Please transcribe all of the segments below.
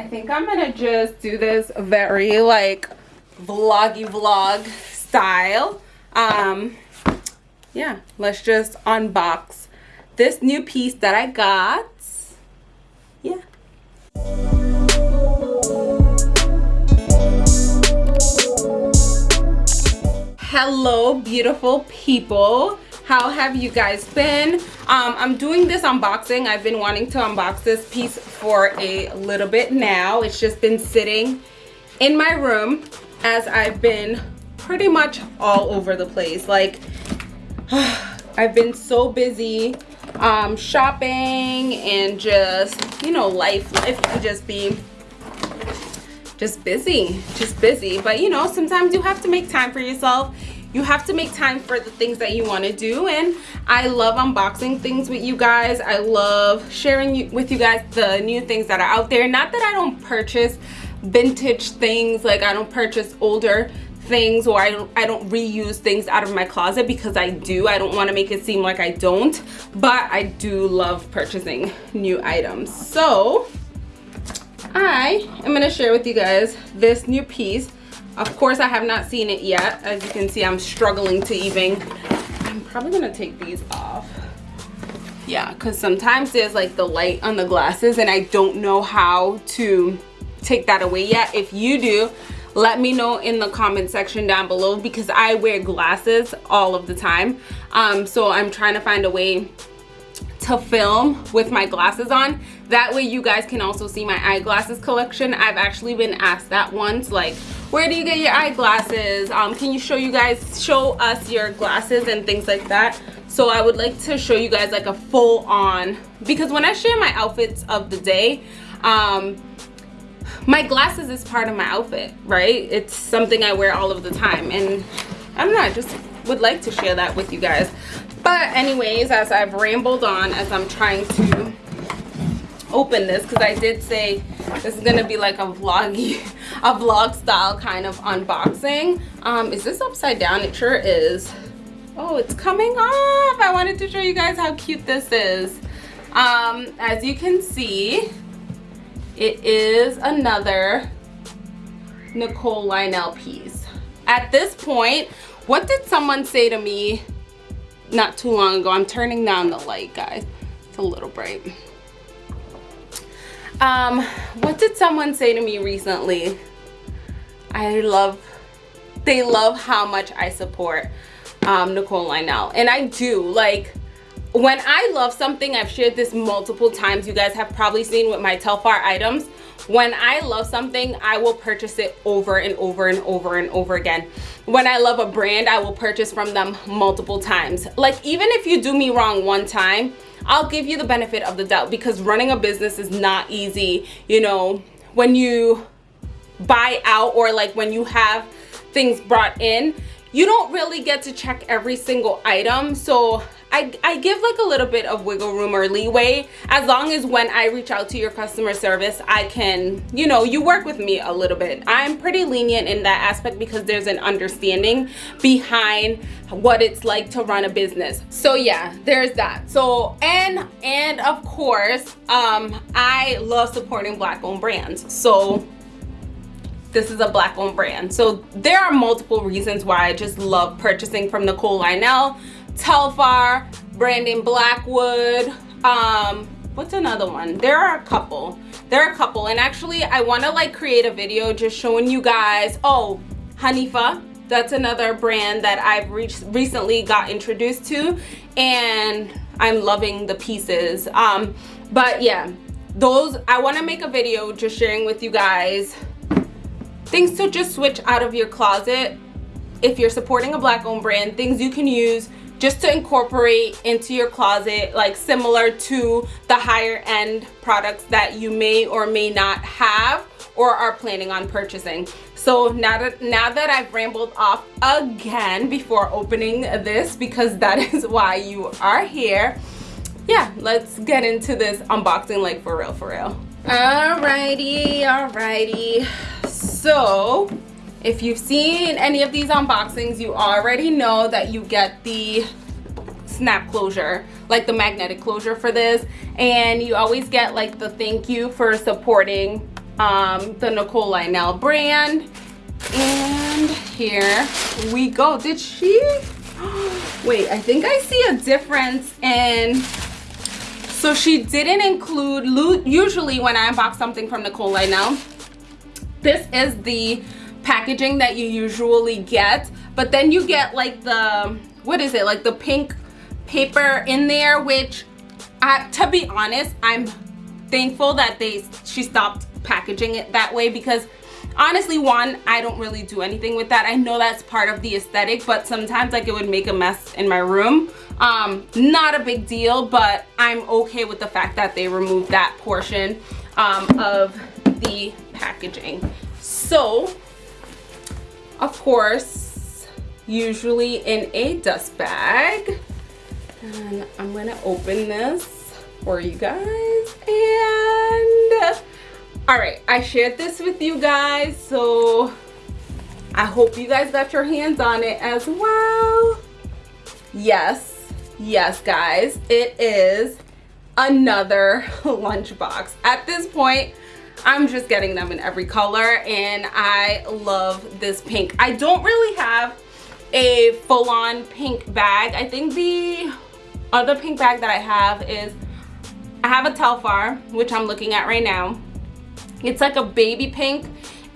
I think I'm gonna just do this very like vloggy vlog style. Um, yeah, let's just unbox this new piece that I got. Yeah. Hello, beautiful people how have you guys been? Um, i'm doing this unboxing. I've been wanting to unbox this piece for a little bit now. It's just been sitting in my room as i've been pretty much all over the place. Like i've been so busy um, shopping and just you know life life can just be just busy just busy. But you know sometimes you have to make time for yourself you have to make time for the things that you want to do and i love unboxing things with you guys i love sharing with you guys the new things that are out there not that i don't purchase vintage things like i don't purchase older things or I don't, I don't reuse things out of my closet because I do. I don't want to make it seem like I don't, but I do love purchasing new items. So I am going to share with you guys this new piece of course, I have not seen it yet. As you can see, I'm struggling to even, I'm probably gonna take these off. Yeah, because sometimes there's like the light on the glasses and I don't know how to take that away yet. If you do, let me know in the comment section down below because I wear glasses all of the time. Um, so I'm trying to find a way to film with my glasses on. That way you guys can also see my eyeglasses collection. I've actually been asked that once, like, where do you get your eyeglasses? Um, can you show you guys show us your glasses and things like that? So i would like to show you guys like a full on because when i share my outfits of the day um, my glasses is part of my outfit right? It's something i wear all of the time and i don't know i just would like to share that with you guys. But anyways as i've rambled on as i'm trying to open this because I did say this is gonna be like a vloggy a vlog style kind of unboxing. Um is this upside down? It sure is. Oh it's coming off. I wanted to show you guys how cute this is. Um as you can see it is another Nicole Lionel piece. At this point what did someone say to me not too long ago? I'm turning down the light guys. It's a little bright um what did someone say to me recently? I love they love how much i support um nicole lionel. And i do like when i love something i've shared this multiple times you guys have probably seen with my telfar items when i love something i will purchase it over and over and over and over again when i love a brand i will purchase from them multiple times like even if you do me wrong one time I'll give you the benefit of the doubt because running a business is not easy. You know, when you buy out or like when you have things brought in, you don't really get to check every single item. So I, I give like a little bit of wiggle room or leeway as long as when I reach out to your customer service, I can, you know, you work with me a little bit. I'm pretty lenient in that aspect because there's an understanding behind what it's like to run a business. So yeah, there's that. So, and, and of course, um, I love supporting black owned brands. So this is a black owned brand. So there are multiple reasons why I just love purchasing from Nicole Lionel Telfar, Brandon Blackwood, um, what's another one? There are a couple. There are a couple. And actually, I want to like create a video just showing you guys, oh, Hanifa. That's another brand that I've reached, recently got introduced to. And I'm loving the pieces. Um, but yeah, those, I want to make a video just sharing with you guys things to just switch out of your closet if you're supporting a black owned brand things you can use just to incorporate into your closet like similar to the higher end products that you may or may not have or are planning on purchasing. So now that now that i've rambled off again before opening this because that is why you are here yeah let's get into this unboxing like for real for real. Alrighty alrighty. So if you've seen any of these unboxings, you already know that you get the snap closure, like the magnetic closure for this. And you always get like the thank you for supporting um, the Nicole Lionel brand. And here we go. Did she? Wait, I think I see a difference in so she didn't include, loot. usually when I unbox something from Nicole Lionel, this is the packaging that you usually get. But then you get like the, what is it? Like the pink paper in there, which I, to be honest, I'm thankful that they she stopped packaging it that way because honestly one i don't really do anything with that i know that's part of the aesthetic but sometimes like it would make a mess in my room um not a big deal but i'm okay with the fact that they removed that portion um, of the packaging so of course usually in a dust bag. And i'm gonna open this for you guys. And all right i shared this with you guys so i hope you guys got your hands on it as well. Yes yes guys it is another lunchbox. At this point i'm just getting them in every color and i love this pink i don't really have a full-on pink bag i think the other pink bag that i have is i have a telfar which i'm looking at right now it's like a baby pink.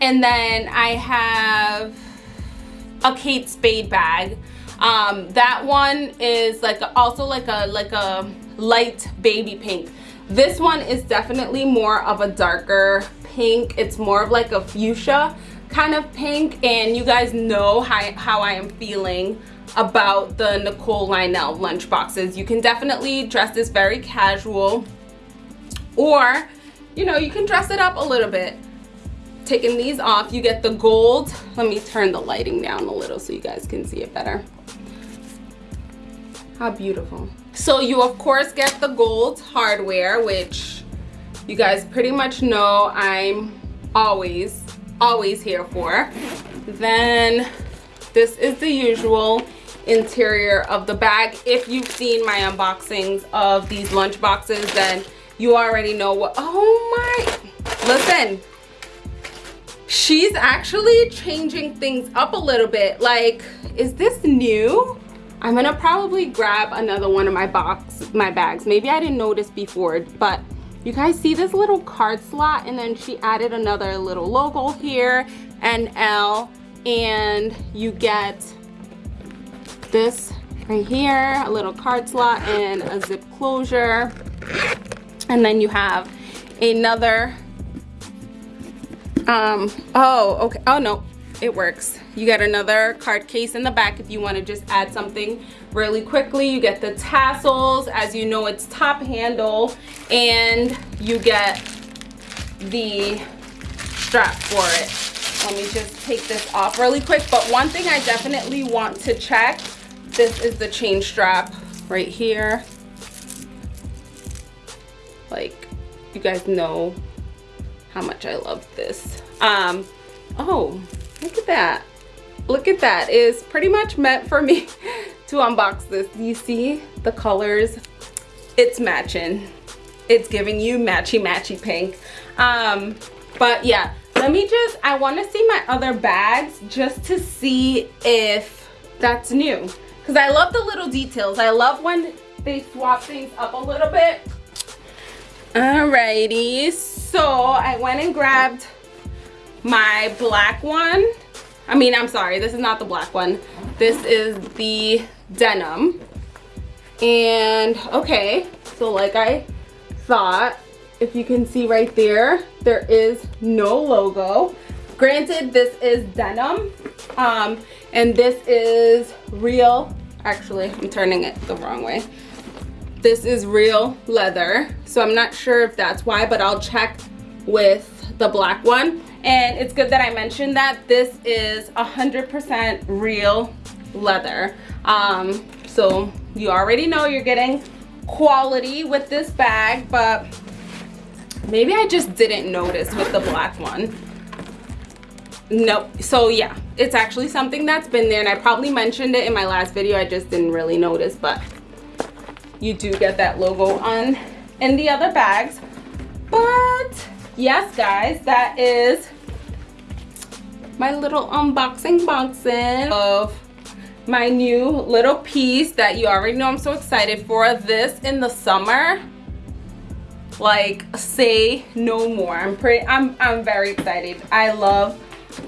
And then I have a Kate Spade bag. Um, that one is like also like a like a light baby pink. This one is definitely more of a darker pink. It's more of like a fuchsia kind of pink. And you guys know how, how I am feeling about the Nicole Lionel lunch boxes. You can definitely dress this very casual or you know, you can dress it up a little bit. Taking these off, you get the gold. Let me turn the lighting down a little so you guys can see it better. How beautiful. So you of course get the gold hardware, which you guys pretty much know I'm always, always here for. Then this is the usual interior of the bag. If you've seen my unboxings of these lunch boxes, then you already know what oh my listen she's actually changing things up a little bit like is this new i'm gonna probably grab another one of my box my bags. Maybe i didn't notice before but you guys see this little card slot? And then she added another little logo here and L and you get this right here a little card slot and a zip closure. And then you have another um oh okay oh no it works. You get another card case in the back if you want to just add something really quickly. You get the tassels as you know it's top handle and you get the strap for it. Let me just take this off really quick but one thing i definitely want to check this is the chain strap right here. Like you guys know how much I love this. Um oh look at that. Look at that. Is pretty much meant for me to unbox this. You see the colors? It's matching. It's giving you matchy matchy pink. Um but yeah let me just i want to see my other bags just to see if that's new. Because i love the little details. I love when they swap things up a little bit. Alrighty, so I went and grabbed my black one. I mean, I'm sorry, this is not the black one. This is the denim. And okay, so like I thought, if you can see right there, there is no logo. Granted, this is denim, um, and this is real, actually, I'm turning it the wrong way this is real leather so i'm not sure if that's why but i'll check with the black one. And it's good that i mentioned that this is 100% real leather. Um, so you already know you're getting quality with this bag but maybe i just didn't notice with the black one. Nope. So yeah it's actually something that's been there and i probably mentioned it in my last video. I just didn't really notice but you do get that logo on in the other bags. But yes guys that is my little unboxing boxing of my new little piece that you already know I'm so excited for. This in the summer like say no more. I'm pretty I'm I'm very excited. I love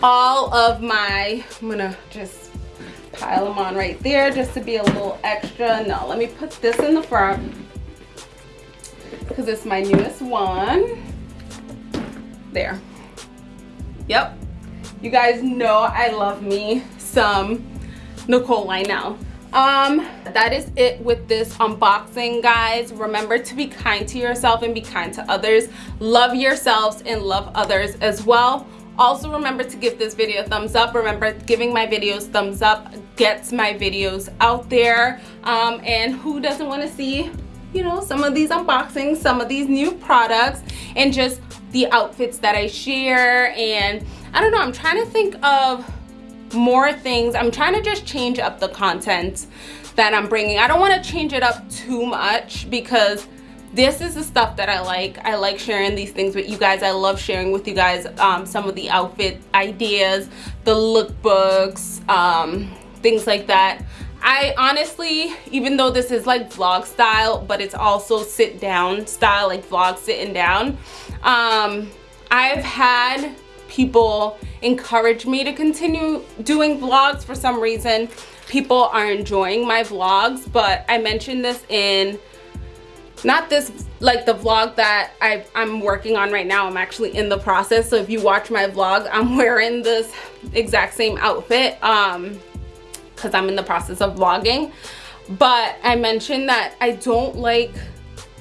all of my I'm gonna just pile them on right there just to be a little extra. No let me put this in the front because it's my newest one there. Yep. You guys know I love me some Nicole Lionel um that is it with this unboxing guys. Remember to be kind to yourself and be kind to others. Love yourselves and love others as well. Also remember to give this video a thumbs up. Remember giving my videos thumbs up gets my videos out there. Um, and who doesn't want to see you know some of these unboxings some of these new products and just the outfits that I share and I don't know I'm trying to think of more things. I'm trying to just change up the content that i'm bringing. I don't want to change it up too much because this is the stuff that i like. I like sharing these things with you guys. I love sharing with you guys um, some of the outfit ideas the lookbooks um, things like that I honestly, even though this is like vlog style, but it's also sit down style, like vlog sitting down, um, I've had people encourage me to continue doing vlogs. For some reason people are enjoying my vlogs but i mentioned this in not this like the vlog that I, i'm working on right now. I'm actually in the process. So if you watch my vlog i'm wearing this exact same outfit. Um because i'm in the process of vlogging. But i mentioned that i don't like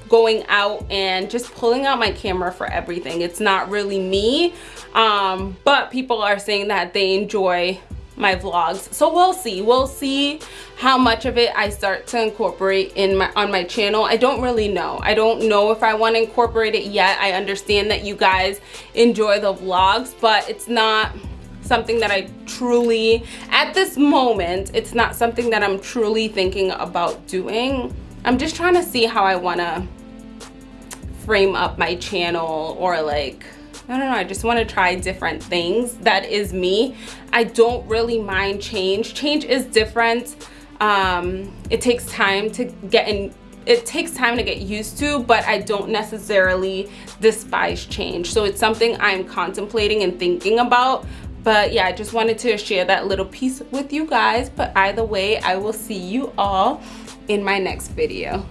going out and just pulling out my camera for everything. It's not really me. Um, but people are saying that they enjoy my vlogs. So we'll see. We'll see how much of it i start to incorporate in my on my channel. I don't really know. I don't know if i want to incorporate it yet. I understand that you guys enjoy the vlogs but it's not something that i truly at this moment it's not something that i'm truly thinking about doing i'm just trying to see how i want to frame up my channel or like I don't know, I just want to try different things. That is me. I don't really mind change. Change is different. Um, it takes time to get in it takes time to get used to but I don't necessarily despise change so it's something I'm contemplating and thinking about but yeah I just wanted to share that little piece with you guys. But either way I will see you all in my next video